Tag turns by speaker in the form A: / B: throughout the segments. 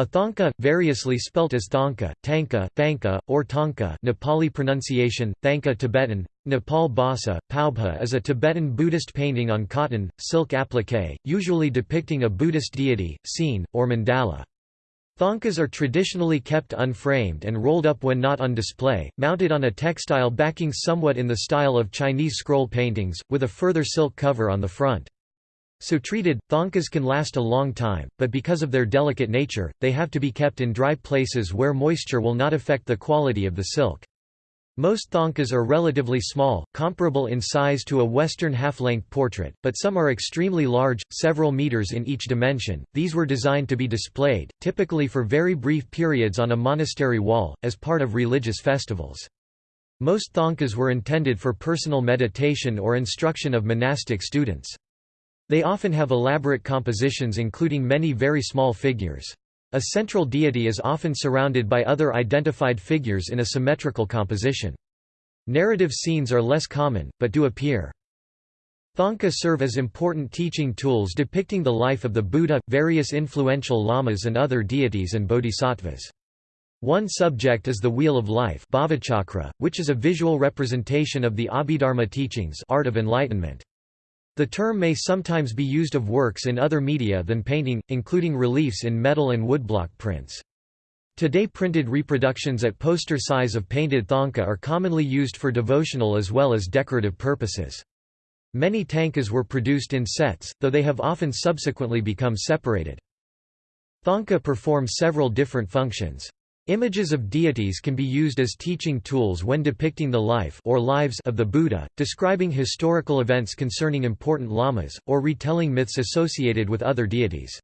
A: A thangka, variously spelt as thangka, tanka, thanka, or tanka Nepali pronunciation, thanka Tibetan, Nepal Bhasa, Paubha is a Tibetan Buddhist painting on cotton, silk applique, usually depicting a Buddhist deity, scene, or mandala. Thangkas are traditionally kept unframed and rolled up when not on display, mounted on a textile backing somewhat in the style of Chinese scroll paintings, with a further silk cover on the front. So treated, thangkas can last a long time, but because of their delicate nature, they have to be kept in dry places where moisture will not affect the quality of the silk. Most thangkas are relatively small, comparable in size to a Western half-length portrait, but some are extremely large, several meters in each dimension. These were designed to be displayed, typically for very brief periods on a monastery wall, as part of religious festivals. Most thangkas were intended for personal meditation or instruction of monastic students. They often have elaborate compositions including many very small figures. A central deity is often surrounded by other identified figures in a symmetrical composition. Narrative scenes are less common, but do appear. Thangka serve as important teaching tools depicting the life of the Buddha, various influential lamas and other deities and bodhisattvas. One subject is the Wheel of Life which is a visual representation of the Abhidharma teachings art of enlightenment. The term may sometimes be used of works in other media than painting, including reliefs in metal and woodblock prints. Today printed reproductions at poster size of painted thangka are commonly used for devotional as well as decorative purposes. Many thangkas were produced in sets, though they have often subsequently become separated. Thangka perform several different functions. Images of deities can be used as teaching tools when depicting the life or lives of the Buddha, describing historical events concerning important lamas, or retelling myths associated with other deities.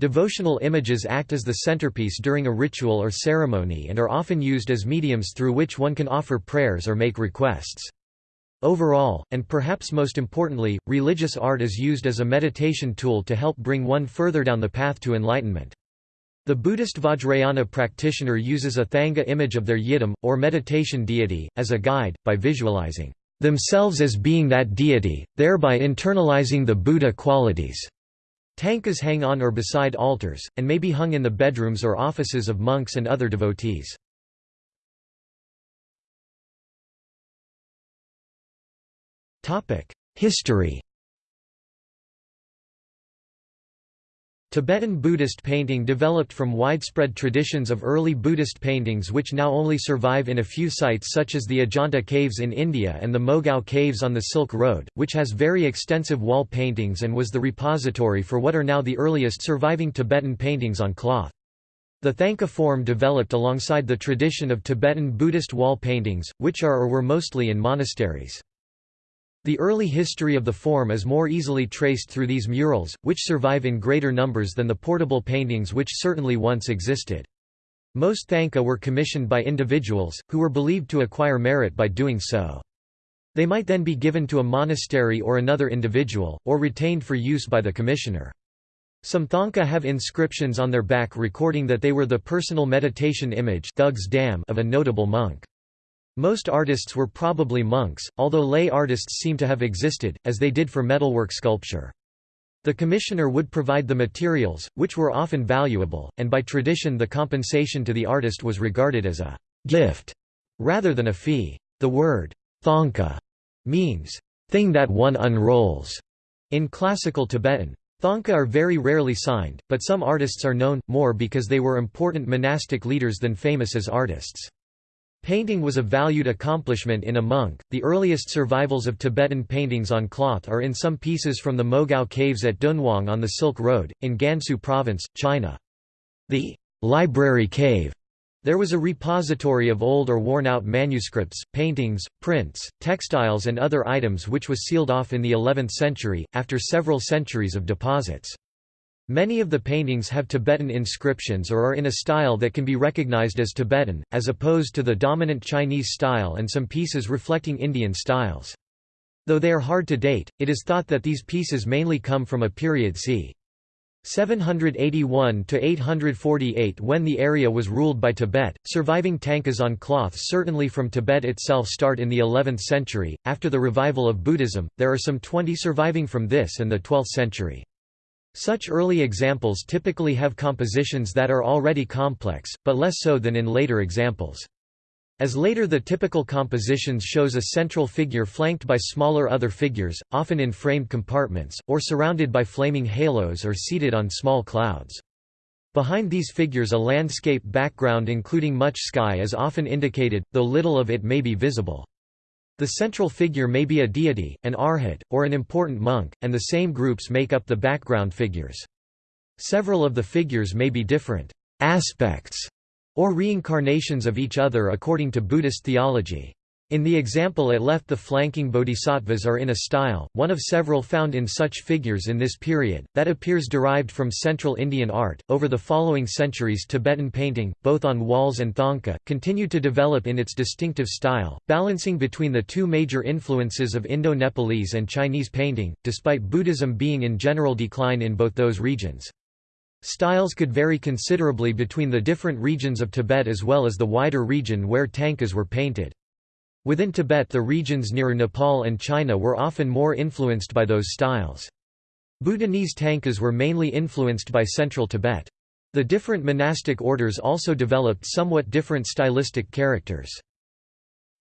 A: Devotional images act as the centerpiece during a ritual or ceremony and are often used as mediums through which one can offer prayers or make requests. Overall, and perhaps most importantly, religious art is used as a meditation tool to help bring one further down the path to enlightenment. The Buddhist Vajrayana practitioner uses a Thangka image of their yidam, or meditation deity, as a guide, by visualizing themselves as being that deity, thereby internalizing the Buddha qualities. Tankas hang on or beside altars, and may be hung in the bedrooms or offices of monks and other devotees. History Tibetan Buddhist painting developed from widespread traditions of early Buddhist paintings which now only survive in a few sites such as the Ajanta caves in India and the Mogao caves on the Silk Road, which has very extensive wall paintings and was the repository for what are now the earliest surviving Tibetan paintings on cloth. The Thangka form developed alongside the tradition of Tibetan Buddhist wall paintings, which are or were mostly in monasteries. The early history of the form is more easily traced through these murals, which survive in greater numbers than the portable paintings which certainly once existed. Most Thangka were commissioned by individuals, who were believed to acquire merit by doing so. They might then be given to a monastery or another individual, or retained for use by the commissioner. Some Thangka have inscriptions on their back recording that they were the personal meditation image of a notable monk. Most artists were probably monks, although lay artists seem to have existed, as they did for metalwork sculpture. The commissioner would provide the materials, which were often valuable, and by tradition the compensation to the artist was regarded as a gift rather than a fee. The word thangka means thing that one unrolls in classical Tibetan. Thangka are very rarely signed, but some artists are known, more because they were important monastic leaders than famous as artists. Painting was a valued accomplishment in a monk. The earliest survivals of Tibetan paintings on cloth are in some pieces from the Mogao caves at Dunhuang on the Silk Road, in Gansu Province, China. The library cave there was a repository of old or worn-out manuscripts, paintings, prints, textiles and other items which was sealed off in the 11th century, after several centuries of deposits. Many of the paintings have Tibetan inscriptions or are in a style that can be recognized as Tibetan, as opposed to the dominant Chinese style and some pieces reflecting Indian styles. Though they are hard to date, it is thought that these pieces mainly come from a period c. 781 to 848 when the area was ruled by Tibet. Surviving tankas on cloth certainly from Tibet itself start in the 11th century. After the revival of Buddhism, there are some 20 surviving from this and the 12th century. Such early examples typically have compositions that are already complex, but less so than in later examples. As later the typical compositions shows a central figure flanked by smaller other figures, often in framed compartments, or surrounded by flaming halos or seated on small clouds. Behind these figures a landscape background including much sky is often indicated, though little of it may be visible. The central figure may be a deity, an arhat, or an important monk, and the same groups make up the background figures. Several of the figures may be different aspects or reincarnations of each other according to Buddhist theology. In the example it left the flanking bodhisattvas are in a style, one of several found in such figures in this period, that appears derived from Central Indian art. Over the following centuries, Tibetan painting, both on walls and thangka, continued to develop in its distinctive style, balancing between the two major influences of Indo-Nepalese and Chinese painting, despite Buddhism being in general decline in both those regions. Styles could vary considerably between the different regions of Tibet as well as the wider region where tankas were painted. Within Tibet the regions near Nepal and China were often more influenced by those styles. Bhutanese tankas were mainly influenced by central Tibet. The different monastic orders also developed somewhat different stylistic characters.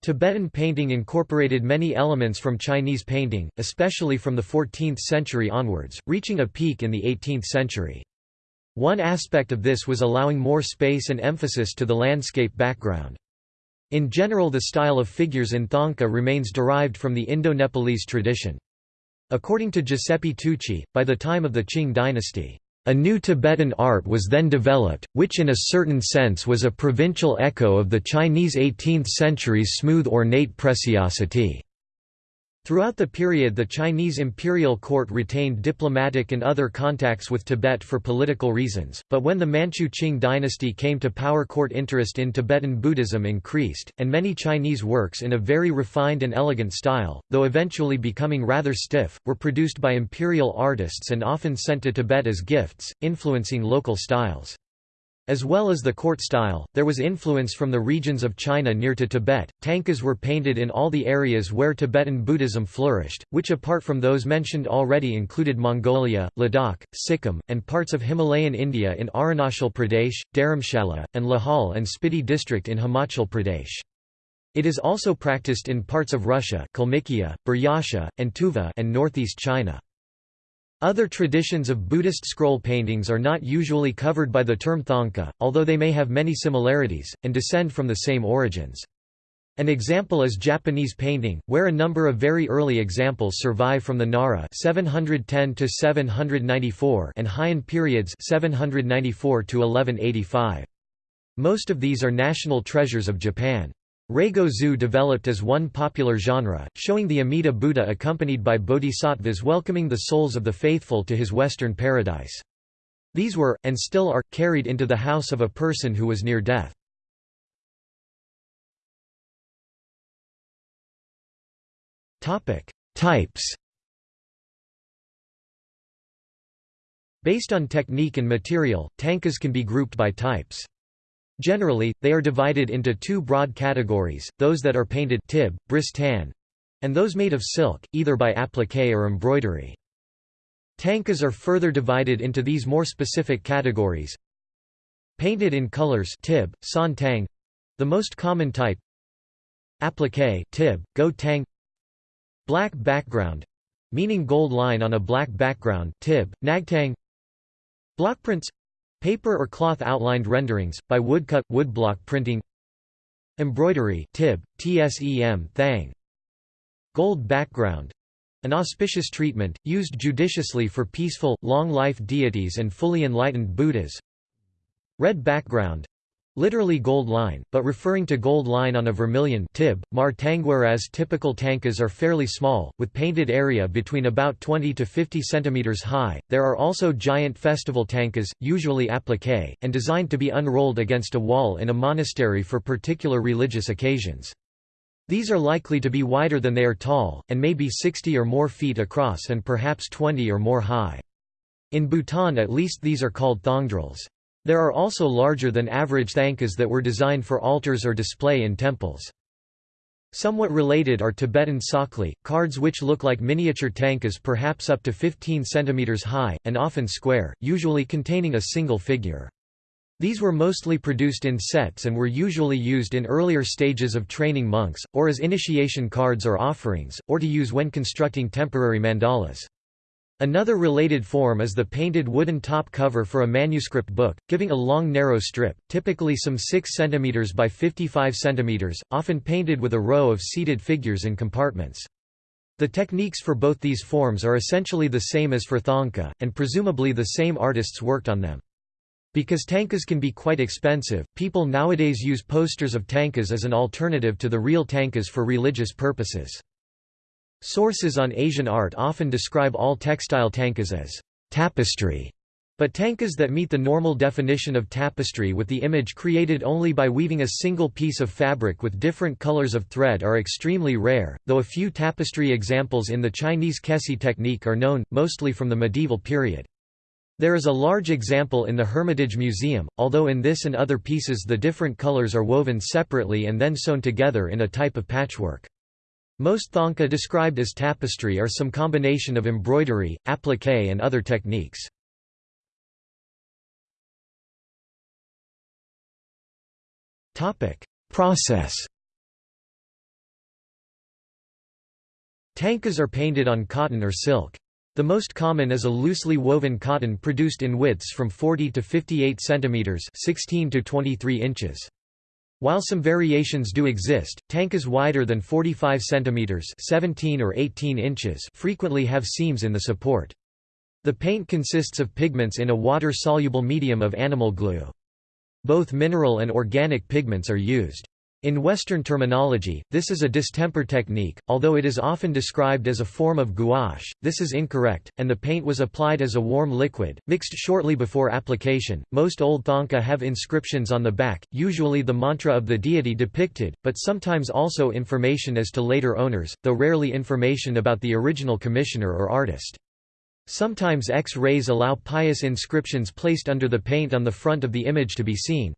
A: Tibetan painting incorporated many elements from Chinese painting, especially from the 14th century onwards, reaching a peak in the 18th century. One aspect of this was allowing more space and emphasis to the landscape background. In general the style of figures in Thangka remains derived from the Indo-Nepalese tradition. According to Giuseppe Tucci, by the time of the Qing dynasty, a new Tibetan art was then developed, which in a certain sense was a provincial echo of the Chinese 18th century's smooth ornate preciosity. Throughout the period the Chinese imperial court retained diplomatic and other contacts with Tibet for political reasons, but when the Manchu Qing dynasty came to power court interest in Tibetan Buddhism increased, and many Chinese works in a very refined and elegant style, though eventually becoming rather stiff, were produced by imperial artists and often sent to Tibet as gifts, influencing local styles. As well as the court style, there was influence from the regions of China near to Tibet. Thangkas were painted in all the areas where Tibetan Buddhism flourished, which apart from those mentioned already included Mongolia, Ladakh, Sikkim, and parts of Himalayan India in Arunachal Pradesh, Dharamshala, and Lahaul and Spiti district in Himachal Pradesh. It is also practiced in parts of Russia Kalmykia, Buryatia, and Tuva and northeast China. Other traditions of Buddhist scroll paintings are not usually covered by the term thangka, although they may have many similarities, and descend from the same origins. An example is Japanese painting, where a number of very early examples survive from the Nara 710 and Heian periods 794 -1185. Most of these are national treasures of Japan. Reigo-zu developed as one popular genre, showing the Amida Buddha accompanied by bodhisattvas welcoming the souls of the faithful to his western paradise. These were, and still are, carried into the house of a person who was near death. Types Based on technique and material, tankas can be grouped by types. Generally, they are divided into two broad categories, those that are painted tib, bris tan, and those made of silk, either by appliqué or embroidery. Tankas are further divided into these more specific categories. Painted in colors tib, san tang, the most common type. Appliqué tib, go tang. Black background, meaning gold line on a black background tib, nagtang. Blockprints Paper or cloth outlined renderings, by woodcut, woodblock printing. Embroidery tib, tsem thang. Gold background. An auspicious treatment, used judiciously for peaceful, long-life deities and fully enlightened Buddhas. Red background literally gold line, but referring to gold line on a vermilion tib, mar whereas typical tankas are fairly small, with painted area between about 20 to 50 cm high. There are also giant festival tankas, usually appliqué, and designed to be unrolled against a wall in a monastery for particular religious occasions. These are likely to be wider than they are tall, and may be 60 or more feet across and perhaps 20 or more high. In Bhutan at least these are called thongdrels. There are also larger than average thangkas that were designed for altars or display in temples. Somewhat related are Tibetan tsakli, cards which look like miniature tankas perhaps up to 15 cm high, and often square, usually containing a single figure. These were mostly produced in sets and were usually used in earlier stages of training monks, or as initiation cards or offerings, or to use when constructing temporary mandalas. Another related form is the painted wooden top cover for a manuscript book, giving a long narrow strip, typically some 6 cm by 55 cm, often painted with a row of seated figures in compartments. The techniques for both these forms are essentially the same as for thangka, and presumably the same artists worked on them. Because tankas can be quite expensive, people nowadays use posters of tankas as an alternative to the real tankas for religious purposes. Sources on Asian art often describe all textile tankas as tapestry, but tankas that meet the normal definition of tapestry with the image created only by weaving a single piece of fabric with different colors of thread are extremely rare, though a few tapestry examples in the Chinese kesi technique are known, mostly from the medieval period. There is a large example in the Hermitage Museum, although in this and other pieces the different colors are woven separately and then sewn together in a type of patchwork. Most thangka described as tapestry are some combination of embroidery, applique and other techniques. Process Tankas are painted on cotton or silk. The most common is a loosely woven cotton produced in widths from 40 to 58 cm 16 to 23 inches. While some variations do exist, tankas wider than 45 cm 17 or 18 inches frequently have seams in the support. The paint consists of pigments in a water-soluble medium of animal glue. Both mineral and organic pigments are used. In Western terminology, this is a distemper technique, although it is often described as a form of gouache, this is incorrect, and the paint was applied as a warm liquid, mixed shortly before application. Most old thangka have inscriptions on the back, usually the mantra of the deity depicted, but sometimes also information as to later owners, though rarely information about the original commissioner or artist. Sometimes X-rays allow pious inscriptions placed under the paint on the front of the image to be seen.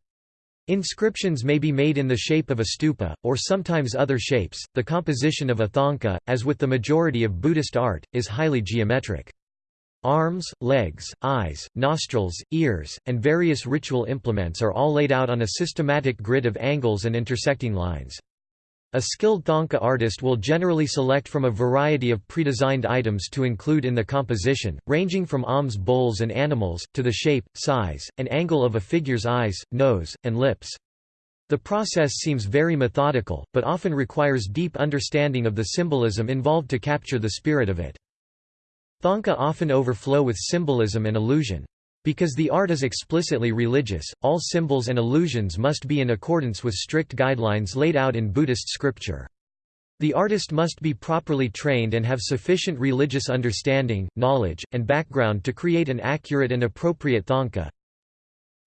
A: Inscriptions may be made in the shape of a stupa, or sometimes other shapes. The composition of a thangka, as with the majority of Buddhist art, is highly geometric. Arms, legs, eyes, nostrils, ears, and various ritual implements are all laid out on a systematic grid of angles and intersecting lines. A skilled thangka artist will generally select from a variety of pre-designed items to include in the composition, ranging from alms bowls and animals, to the shape, size, and angle of a figure's eyes, nose, and lips. The process seems very methodical, but often requires deep understanding of the symbolism involved to capture the spirit of it. Thangka often overflow with symbolism and illusion. Because the art is explicitly religious, all symbols and illusions must be in accordance with strict guidelines laid out in Buddhist scripture. The artist must be properly trained and have sufficient religious understanding, knowledge, and background to create an accurate and appropriate thangka.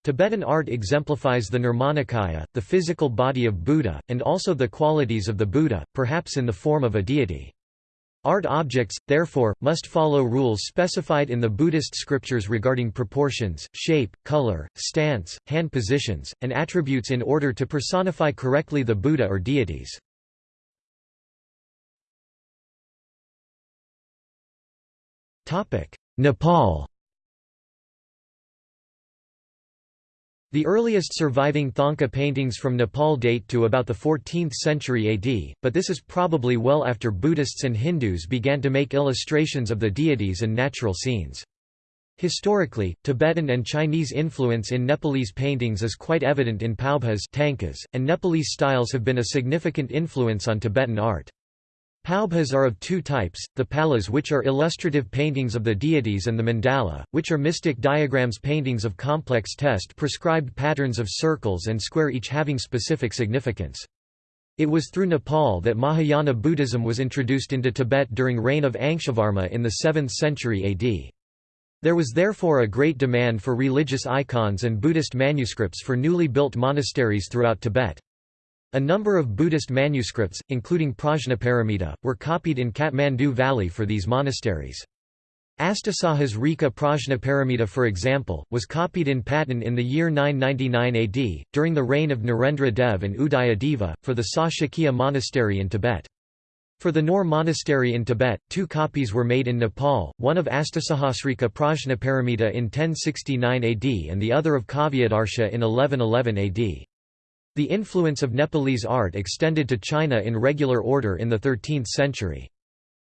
A: Tibetan art exemplifies the Nirmanakaya, the physical body of Buddha, and also the qualities of the Buddha, perhaps in the form of a deity. Art objects, therefore, must follow rules specified in the Buddhist scriptures regarding proportions, shape, color, stance, hand positions, and attributes in order to personify correctly the Buddha or deities. Nepal The earliest surviving Thangka paintings from Nepal date to about the 14th century AD, but this is probably well after Buddhists and Hindus began to make illustrations of the deities and natural scenes. Historically, Tibetan and Chinese influence in Nepalese paintings is quite evident in paubhas tankas, and Nepalese styles have been a significant influence on Tibetan art. Paubhas are of two types, the palas which are illustrative paintings of the deities and the mandala, which are mystic diagrams paintings of complex test prescribed patterns of circles and square each having specific significance. It was through Nepal that Mahayana Buddhism was introduced into Tibet during reign of Angshavarma in the 7th century AD. There was therefore a great demand for religious icons and Buddhist manuscripts for newly built monasteries throughout Tibet. A number of Buddhist manuscripts, including Prajnaparamita, were copied in Kathmandu Valley for these monasteries. Astasahasrika Prajnaparamita for example, was copied in Patan in the year 999 AD, during the reign of Narendra Dev and Udayadeva, for the Sa monastery in Tibet. For the Nor monastery in Tibet, two copies were made in Nepal, one of Astasahasrika Prajnaparamita in 1069 AD and the other of Kavyadarsha in 1111 AD. The influence of Nepalese art extended to China in regular order in the 13th century.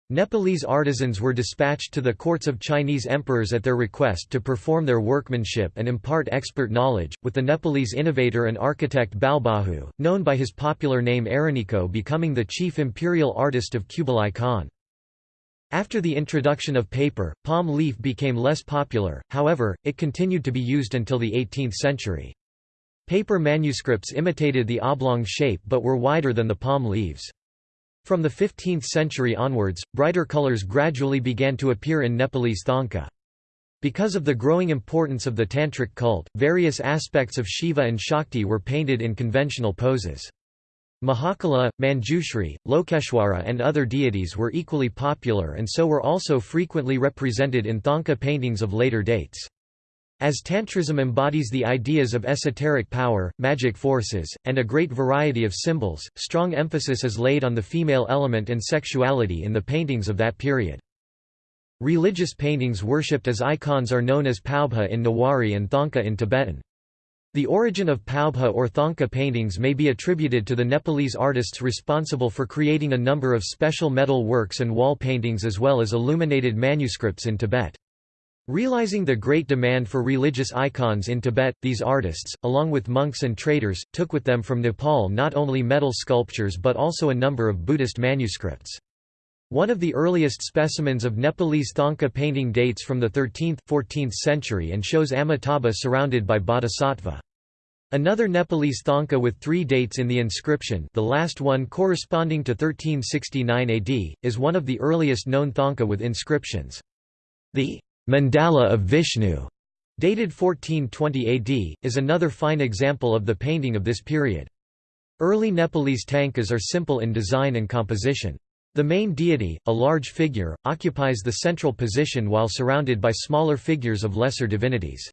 A: Nepalese artisans were dispatched to the courts of Chinese emperors at their request to perform their workmanship and impart expert knowledge, with the Nepalese innovator and architect Balbahu, known by his popular name Araniko becoming the chief imperial artist of Kublai Khan. After the introduction of paper, palm leaf became less popular, however, it continued to be used until the 18th century. Paper manuscripts imitated the oblong shape but were wider than the palm leaves. From the 15th century onwards, brighter colors gradually began to appear in Nepalese thangka. Because of the growing importance of the Tantric cult, various aspects of Shiva and Shakti were painted in conventional poses. Mahakala, Manjushri, Lokeshwara and other deities were equally popular and so were also frequently represented in thangka paintings of later dates. As Tantrism embodies the ideas of esoteric power, magic forces, and a great variety of symbols, strong emphasis is laid on the female element and sexuality in the paintings of that period. Religious paintings worshipped as icons are known as paubha in Newari and thangka in Tibetan. The origin of paubha or thangka paintings may be attributed to the Nepalese artists responsible for creating a number of special metal works and wall paintings as well as illuminated manuscripts in Tibet. Realizing the great demand for religious icons in Tibet, these artists, along with monks and traders, took with them from Nepal not only metal sculptures but also a number of Buddhist manuscripts. One of the earliest specimens of Nepalese thangka painting dates from the 13th, 14th century and shows Amitabha surrounded by bodhisattva. Another Nepalese thangka with three dates in the inscription the last one corresponding to 1369 AD, is one of the earliest known thangka with inscriptions. The Mandala of Vishnu, dated 1420 AD, is another fine example of the painting of this period. Early Nepalese tankas are simple in design and composition. The main deity, a large figure, occupies the central position while surrounded by smaller figures of lesser divinities.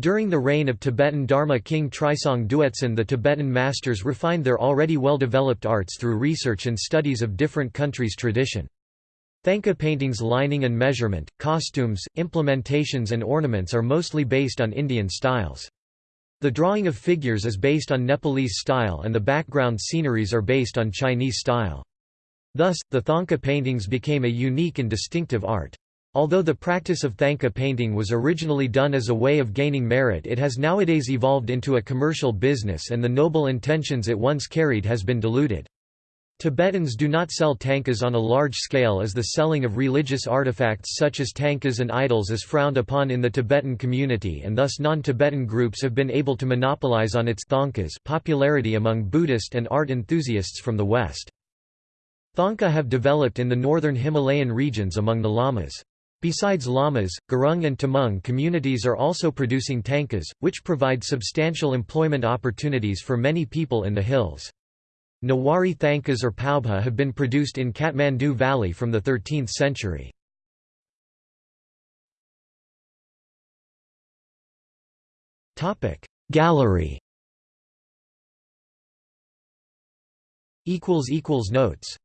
A: During the reign of Tibetan Dharma king Trisong Duetsen the Tibetan masters refined their already well-developed arts through research and studies of different countries' tradition. Thangka paintings' lining and measurement, costumes, implementations and ornaments are mostly based on Indian styles. The drawing of figures is based on Nepalese style and the background sceneries are based on Chinese style. Thus, the Thangka paintings became a unique and distinctive art. Although the practice of Thangka painting was originally done as a way of gaining merit it has nowadays evolved into a commercial business and the noble intentions it once carried has been diluted. Tibetans do not sell tankas on a large scale as the selling of religious artifacts such as tankas and idols is frowned upon in the Tibetan community and thus non-Tibetan groups have been able to monopolize on its thangkas popularity among Buddhist and art enthusiasts from the West. Thangka have developed in the northern Himalayan regions among the lamas. Besides lamas, Gurung and Tamang communities are also producing tankas, which provide substantial employment opportunities for many people in the hills. Newari thangkas or paubha have been produced in Kathmandu Valley from the 13th century. Gallery Notes